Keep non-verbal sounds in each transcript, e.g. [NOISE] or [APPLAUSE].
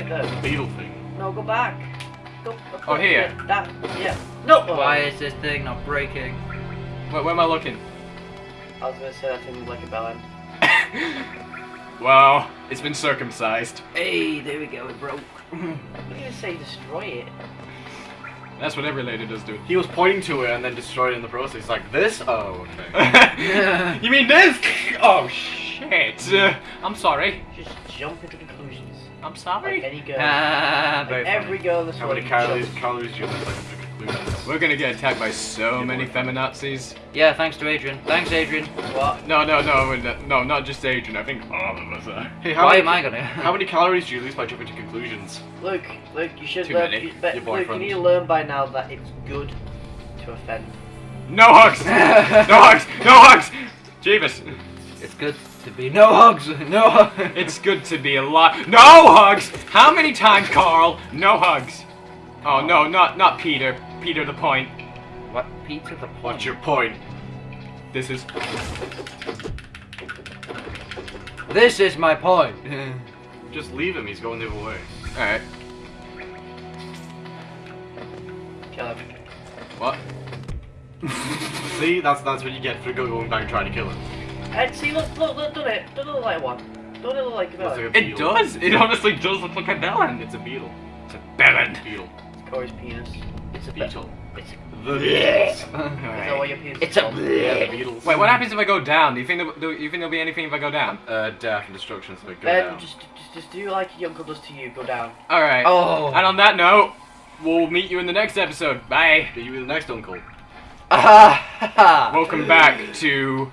right there. Beetle thing. No, go back. Go. Oh, here. That. Yeah. No. Why is this thing not breaking? Where, where am I looking? I was gonna say that thing looked like a bell end. [LAUGHS] Well, it's been circumcised. Hey, there we go, it broke. [LAUGHS] What do you say? Destroy it. That's what every lady does, dude. He was pointing to it and then destroyed it in the process. He's like, this? Oh, okay. [LAUGHS] you mean this? Oh shit! Uh, [LAUGHS] I'm sorry. Just jump into conclusions. I'm Like sorry. any girl. Ah, like every girl in this How many calories, calories do you think like to conclusions? We're gonna get attacked by so Your many boyfriend. feminazis. Yeah, thanks to Adrian. Thanks, Adrian. What? No, no, no, no, no, not just Adrian. I think all of us are. Hey, how Why many, am I gonna? How many calories do you lose by jumping to conclusions? Look, look, you should Too learn. many. You, but, Your look, you boyfriend. need to learn by now that it's good to offend. No hugs! [LAUGHS] no hugs! No hugs! Jeebus. It's good to be no hugs. No. hugs. It's good to be alive. No hugs! How many times, Carl? No hugs. Oh no, not not Peter. Peter the point. what? Peter the point. What's your point? This is This is my point. [LAUGHS] Just leave him, he's going the other way. alright. Kill him. What? [LAUGHS] See, that's that's what you get for going back and trying to kill him. And see, look, look, look, don't it, don't it look like one. Don't it look like a Looks bell? like a It does. It honestly does look like a bellend. It's a beetle. It's a bellend. Beetle. It's Corey's penis. It's a beetle. It's. The beetles. Is that [LAUGHS] what your penis It's is a called? Yeah, the. Wait, what happens if I go down? Do you think there, do you think there'll be anything if I go down? Uh, death and destruction, so go Ben, down. just, just, just do like your uncle does to you. Go down. All right. Oh. And on that note, we'll meet you in the next episode. Bye. Are you the next uncle? Ah, [LAUGHS] Welcome back to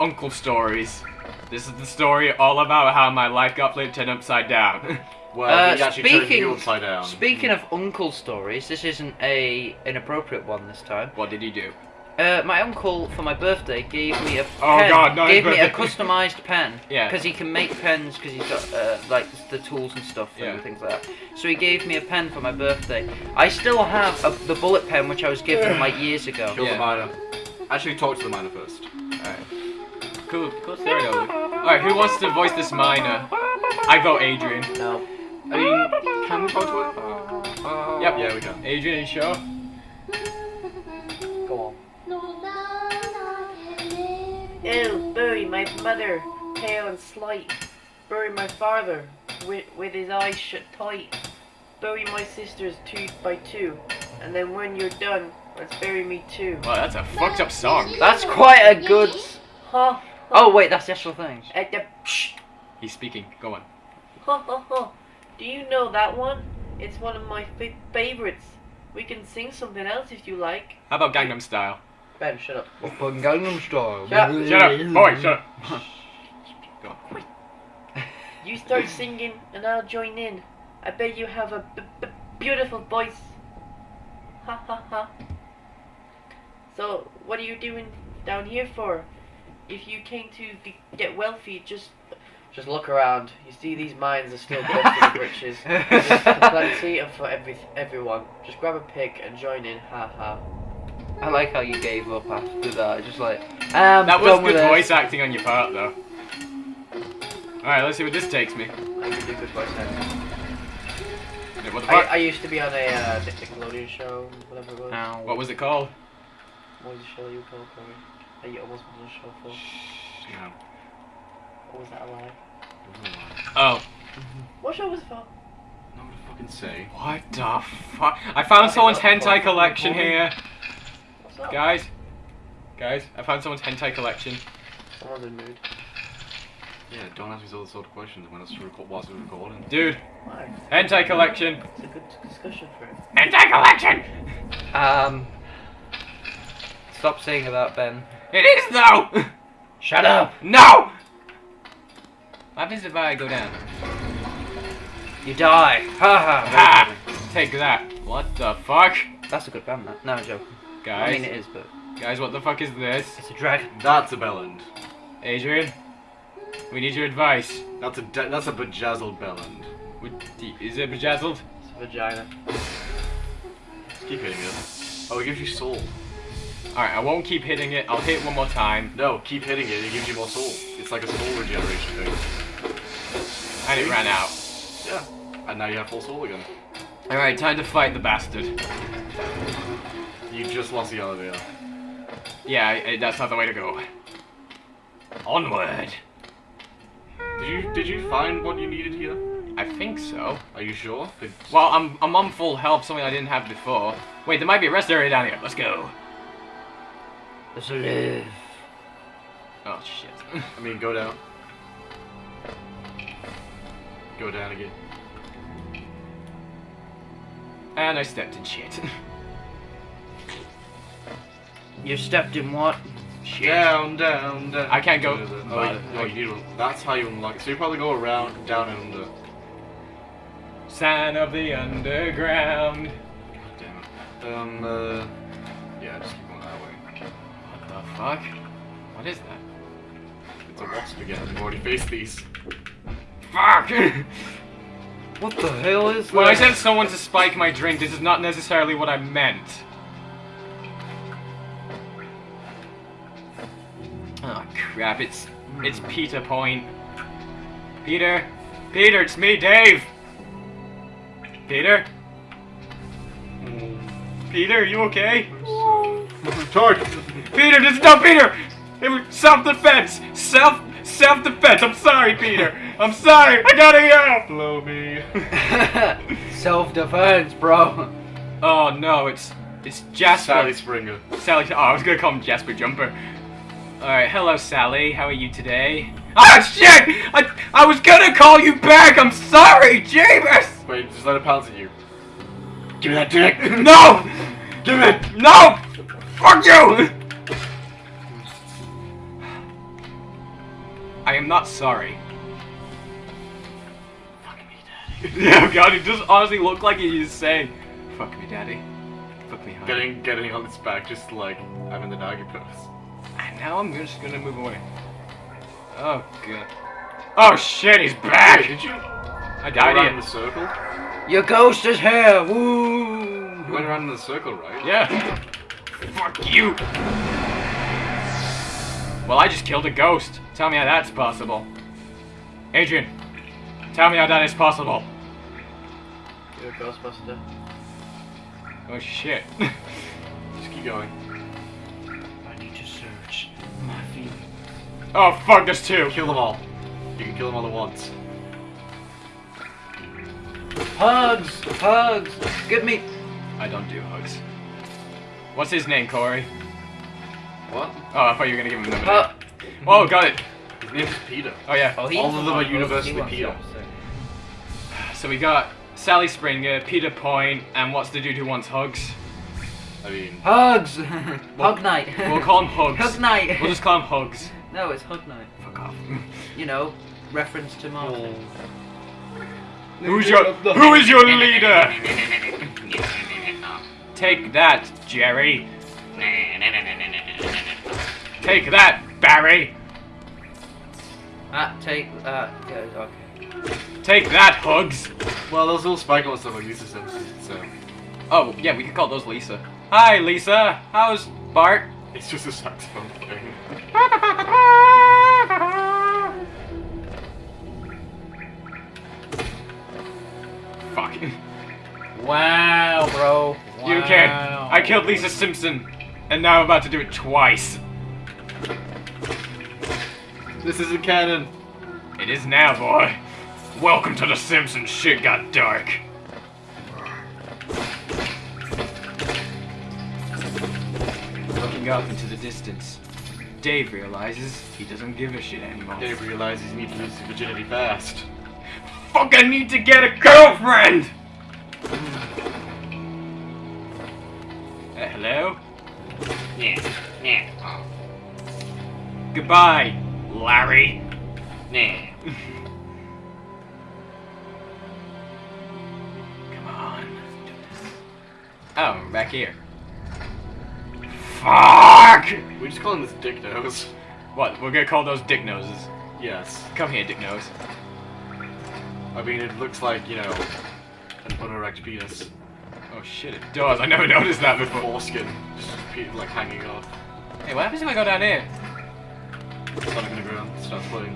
Uncle Stories. This is the story all about how my life got flipped and upside down. [LAUGHS] Well, Uh, he actually turned speaking- you upside down. Speaking of uncle stories, this isn't a inappropriate one this time. what did he do? Uh, my uncle for my birthday gave me a Oh, pen. God, not his gave me a [LAUGHS] customized pen. Yeah. Because he can make pens because he's got uh, like the tools and stuff Yeah. and things like that. So he gave me a pen for my birthday. I still have a, the bullet pen which I was given [LAUGHS] like years ago. Kill Yeah. the miner. Actually, talk to the miner first. Alright. Cool, cool story though. Luke. Alright, who wants to voice this miner? I vote Adrian. No. I mean, can we talk to it? Uh, Yep. Yeah, we can. Adrian, you sure? Go on. Ew, bury my mother, pale and slight. Bury my father, with, with his eyes shut tight. Bury my sisters two by two. And then when you're done, let's bury me too. Wow, that's a fucked up song. That's quite a good. Ha! Oh wait, that's the actual thing. At the psh, He's speaking. Go on. ha ha ha. Do you know that one? It's one of my fa- favorites. We can sing something else if you like. How about Gangnam Style? Ben, shut up. Open Gangnam Style. Shut up. Shut up, boy, shut up. [LAUGHS] Go on. You start singing and I'll join in. I bet you have a b- b- beautiful voice. Ha ha ha. So, what are you doing down here for? If you came to g- get wealthy, just just look around. You see these mines are still [LAUGHS] busted with riches. There's plenty of for every everyone. Just grab a pick and join in. Ha ha. I like how you gave up after that. Just like um, That was done with good it. voice acting on your part, though. Alright, let's see what this takes me. I can do good voice acting. What the I, fuck? I used to be on a uh, Nickelodeon show, whatever it was. Ow. What was it called? What was the show you called, Corey? That you almost was on a show for? No. Or was that a lie? Oh. What show was it for? Not what to fucking say. What the fuck? I found someone's hentai collection here. What's up? Guys. Guys, I found someone's hentai collection. Someone's in mood. Yeah, don't ask me those sort of questions when it's record whilst we're recording. Dude, Why? hentai collection. It's a good discussion for it. Hentai collection! Um. Stop saying that, Ben. It is though! Shut up. No! What happens if I go down? You die. Ha ha. Ha! Take that. What the fuck? That's a good band, that. No, I'm joking. I mean, it is, but guys, what the fuck is this? it's a dragon. That's a bellend. Adrian, we need your advice. That's a de- that's a bejazzled bellend. Is it bejazzled? It's a vagina. Keep hitting it. Oh, it gives you soul. Alright, I won't keep hitting it. I'll hit it one more time. No, keep hitting it. It gives you more soul. It's like a soul regeneration thing. And it ran out. Yeah. And now you have full soul again. Alright, time to fight the bastard. You just lost the elevator. Yeah, that's not the way to go. Onward. Did you did you find what you needed here? I think so. Are you sure? Did- Well, I'm, I'm on full health, something I didn't have before. Wait, there might be a rest area down here. Let's go. Let's live. Oh, shit. [LAUGHS] I mean, go down. Go down again. and I stepped in shit. [LAUGHS] You stepped in what? shit. Down, down, down. I can't go- Oh, you, oh, you need to, that's how you unlock it. So you probably go around, down, and under. Sign of the underground. God damn it. Um, uh, yeah, fuck? What is that? It's a wasp again. I've already faced these. Fuck! [LAUGHS] What the hell is when I that? said someone to spike my drink, this is not necessarily what I meant. Oh crap, it's it's hmm. Peter Point. Peter? Peter, it's me, Dave! Peter? Hmm. Peter, are you okay? Charge! Peter, this is not Peter! It was self-defense! Self self-defense! I'm sorry, Peter! I'm sorry! I gotta go! Blow me. [LAUGHS] Self-defense, bro. Oh no, it's it's Jasper. Sally Springer. Sally. Oh, I was gonna call him Jasper Jumper. Alright, hello Sally. How are you today? Ah shit! I I was gonna call you back. I'm sorry, James. Wait, just let it pounce at you. Give me that dick! No! Give it! No! Fuck you! I am not sorry. Fuck me, daddy. [LAUGHS] Yeah, God, it does honestly look like he is saying, "Fuck me, daddy. Fuck me, honey." Getting, getting on its back, just like I'm in the doggy pose. And now I'm just gonna move away. Oh god. Oh shit, he's back! Wait, did you I died in the circle? Your ghost is here. Woo! You went around in the circle, right? Yeah. [LAUGHS] Fuck you. Well, I just killed a ghost. Tell me how that's possible. Adrian, tell me how that is possible. You're a Ghostbuster. Oh shit. [LAUGHS] Just keep going. I need to search my feelings. oh fuck, there's two. Kill them all. You can kill them all at once. Hugs! Hugs! Give me. I don't do hugs. What's his name, Corey? What? Oh, I thought you were gonna give him another Uh, name. Oh, got it. His name's Peter. Oh yeah. oh, All of them are universally he Peter. So we got Sally Springer, Peter Point, and what's the dude who wants hugs? I mean, Hugs! [LAUGHS] [LAUGHS] Hug Knight. [LAUGHS] We'll call him Hugs. Hug Knight. We'll just call him Hugs. No, it's Hug Knight. Fuck off. You know, reference to Martin. Who's your Who is your leader? Take that, Jerry. Take that, Barry. Ah, take that. Yeah, okay. Take that, Hugs. well, those little sparkle and stuff like Lisa Simpson, so Oh, yeah, we could call those Lisa. Hi, Lisa. How's Bart? it's just a saxophone thing. Fuck. Wow, bro. Wow. You can. I killed Lisa Simpson, and now I'm about to do it twice. This isn't canon. It is now, boy. Welcome to the Simpsons. Shit got dark. Looking up into the distance, Dave realizes he doesn't give a shit anymore. Dave realizes he needs to lose his virginity fast. Fuck, I need to get a girlfriend! Uh, hello? Yeah, yeah, Goodbye, Larry. yeah. Come on. do this. Oh, I'm back here. Fuck! We just call him this dick nose. What? We're gonna call those dick noses. Yes. Come here, dick nose. I mean, it looks like, you know, an unerect penis. Oh shit, it does. I never [LAUGHS] noticed that before. Foreskin. Just like hanging off. Hey, what happens if I go down here? It's not ground. Floating.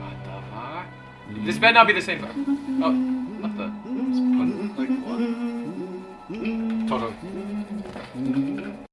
What the fuck? Mm-hmm. This better not be the same fuck. Oh, not the. It's pun like what? Total. Mm-hmm.